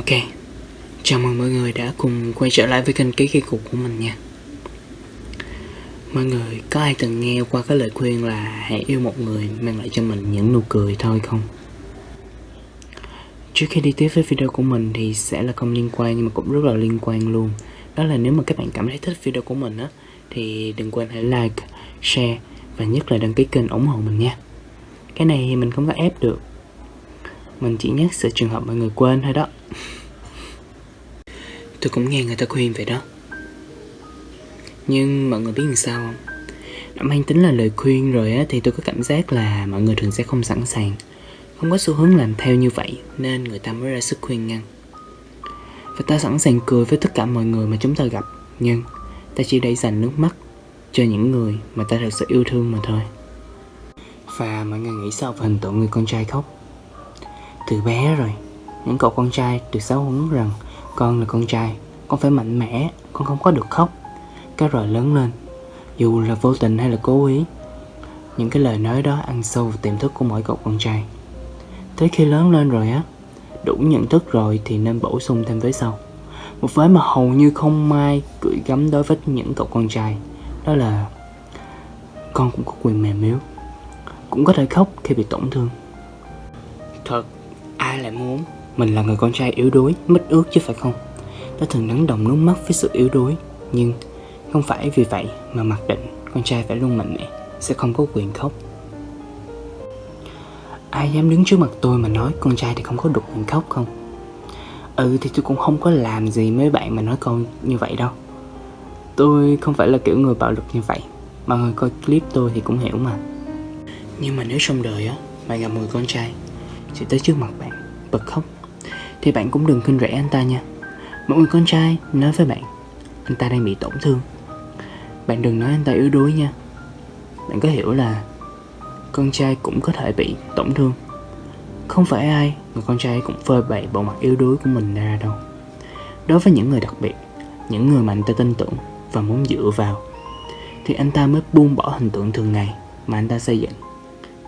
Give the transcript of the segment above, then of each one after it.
Ok, chào mừng mọi người đã cùng quay trở lại với kênh Ký Kỳ Cục của mình nha. Mọi người có ai từng nghe qua cái lời khuyên là hãy yêu một người mang lại cho mình những nụ cười thôi không? Trước khi đi tiếp với video của mình thì sẽ là không liên quan nhưng mà cũng rất là liên quan luôn. Đó là nếu mà các bạn cảm thấy thích video của mình á Thì đừng quên hãy like, share và nhất là đăng ký kênh ủng hộ mình nha. Cái này thì mình không có ép được. Mình chỉ nhắc sự trường hợp mọi người quên thôi đó. Tôi cũng nghe người ta khuyên vậy đó. Nhưng mọi người biết làm sao không? Đã mang tính là lời khuyên rồi á Thì tôi có cảm giác là mọi người thường sẽ không sẵn sàng. Không có xu hướng làm theo như vậy Nên người ta mới ra sức khuyên ngăn. Và ta sẵn sàng cười với tất cả mọi người mà chúng ta gặp Nhưng ta chỉ để dành nước mắt Cho những người mà ta thật sự yêu thương mà thôi. Và mọi người nghĩ sao về hình tượng người con trai khóc từ bé rồi. Những cậu con trai được giáo huấn rằng, con là con trai, Con phải mạnh mẽ, Con không có được khóc. Cái rồi lớn lên. Dù là vô tình hay là cố ý, Những cái lời nói đó ăn sâu vào tiềm thức của mỗi cậu con trai. Tới khi lớn lên rồi á, Đủ nhận thức rồi thì nên bổ sung thêm với sau. Một vế mà hầu như không mai gửi gắm đối với những cậu con trai, Đó là Con cũng có quyền mềm yếu, Cũng có thể khóc khi bị tổn thương. Thật Ai lại muốn mình là người con trai yếu đuối, mất ước chứ phải không? Nó thường nắng đồng nước mắt với sự yếu đuối Nhưng không phải vì vậy mà mặc định con trai phải luôn mạnh mẽ Sẽ không có quyền khóc Ai dám đứng trước mặt tôi mà nói con trai thì không có được quyền khóc không? Ừ thì tôi cũng không có làm gì mấy bạn mà nói con như vậy đâu Tôi không phải là kiểu người bạo lực như vậy Mọi người coi clip tôi thì cũng hiểu mà Nhưng mà nếu trong đời á Bạn gặp người con trai sẽ tới trước mặt bạn Bật khóc. Thì bạn cũng đừng khinh rẻ anh ta nha. Một người con trai, nói với bạn, Anh ta đang bị tổn thương. Bạn đừng nói anh ta yếu đuối nha. Bạn có hiểu là Con trai cũng có thể bị tổn thương. Không phải ai Người con trai cũng phơi bày bộ mặt yếu đuối của mình ra đâu. Đối với những người đặc biệt, Những người mà anh ta tin tưởng Và muốn dựa vào, Thì anh ta mới buông bỏ hình tượng thường ngày Mà anh ta xây dựng.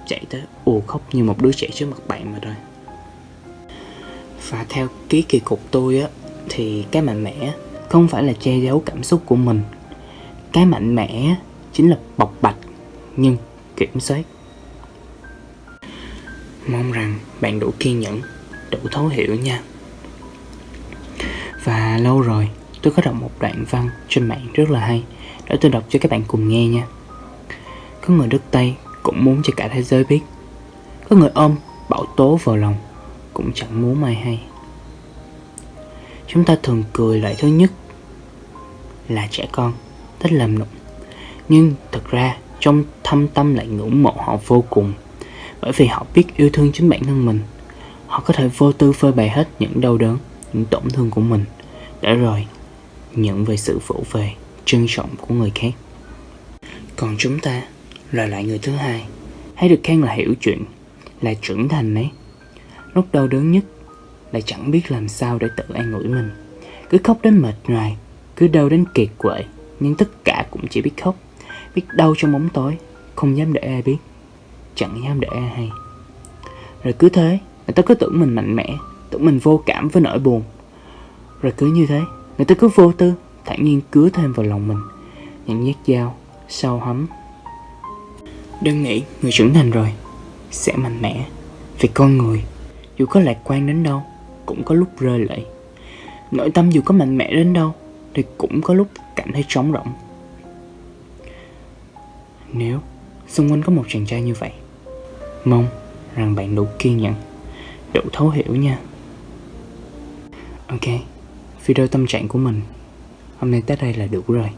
Chạy tới ù khóc như một đứa trẻ trước mặt bạn mà thôi và theo ký kỳ cục tôi á, Thì cái mạnh mẽ không phải là che giấu cảm xúc của mình. Cái mạnh mẽ chính là bộc bạch Nhưng kiểm soát. Mong rằng bạn đủ kiên nhẫn, Đủ thấu hiểu nha. Và lâu rồi, tôi có đọc một đoạn văn trên mạng rất là hay, Để tôi đọc cho các bạn cùng nghe nha. Có người đất Tây cũng muốn cho cả thế giới biết. Có người ôm bảo tố vào lòng cũng chẳng muốn mai hay. Chúng ta thường cười loại thứ nhất Là trẻ con, Thích làm nụng Nhưng thật ra, trong thâm tâm lại ngưỡng mộ họ vô cùng, Bởi vì họ biết yêu thương chính bản thân mình. Họ có thể vô tư phơi bày hết những đau đớn, Những tổn thương của mình, Để rồi nhận về sự vỗ về, Trân trọng của người khác. Còn chúng ta là loại người thứ hai. Hay được khen là hiểu chuyện, Là trưởng thành ấy. Lúc đau đớn nhất, Lại chẳng biết làm sao để tự an ủi mình. Cứ khóc đến mệt nhoài, Cứ đau đến kiệt quệ, Nhưng tất cả cũng chỉ biết khóc, Biết đau trong bóng tối, Không dám để ai biết, Chẳng dám để ai hay. Rồi cứ thế, Người ta cứ tưởng mình mạnh mẽ, Tưởng mình vô cảm với nỗi buồn. Rồi cứ như thế, Người ta cứ vô tư, thản nhiên cứa thêm vào lòng mình. Những nhát dao, Sâu hấm Đừng nghĩ người trưởng thành rồi Sẽ mạnh mẽ, Vì con người dù có lạc quan đến đâu, Cũng có lúc rơi lệ. Nội tâm dù có mạnh mẽ đến đâu, Thì cũng có lúc cảm thấy trống rỗng. Nếu xung quanh có một chàng trai như vậy, Mong rằng bạn đủ kiên nhẫn, Đủ thấu hiểu nha. Ok, Video tâm trạng của mình Hôm nay tới đây là đủ rồi.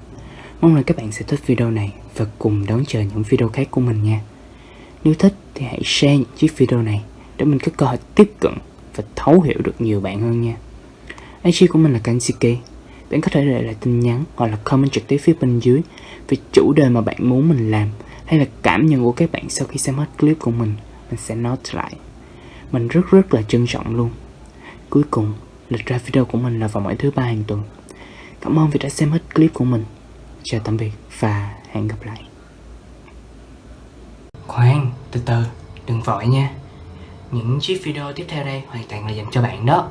Mong là các bạn sẽ thích video này Và cùng đón chờ những video khác của mình nha. Nếu thích thì hãy share những chiếc video này để mình có cơ hội tiếp cận và thấu hiểu được nhiều bạn hơn nha. IG của mình là Kansiki. Bạn có thể để lại tin nhắn hoặc là comment trực tiếp phía bên dưới về chủ đề mà bạn muốn mình làm hay là cảm nhận của các bạn sau khi xem hết clip của mình. Mình sẽ note lại. Mình rất rất là trân trọng luôn. Cuối cùng, lịch ra video của mình là vào mỗi thứ ba hàng tuần. Cảm ơn vì đã xem hết clip của mình. Chào tạm biệt và hẹn gặp lại. Khoan, từ từ, đừng vội nha những chiếc video tiếp theo đây hoàn toàn là dành cho bạn đó.